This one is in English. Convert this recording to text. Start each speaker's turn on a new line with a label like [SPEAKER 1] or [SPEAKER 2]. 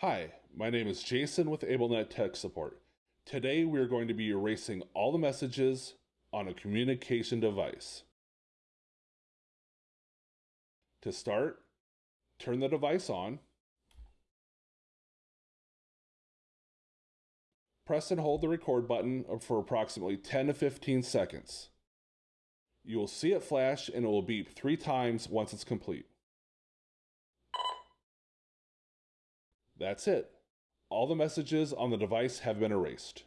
[SPEAKER 1] Hi, my name is Jason with AbleNet Tech Support. Today we are going to be erasing all the messages on a communication device. To start, turn the device on. Press and hold the record button for approximately 10 to 15 seconds. You will see it flash and it will beep three times once it's complete. That's it. All the messages on the device have been erased.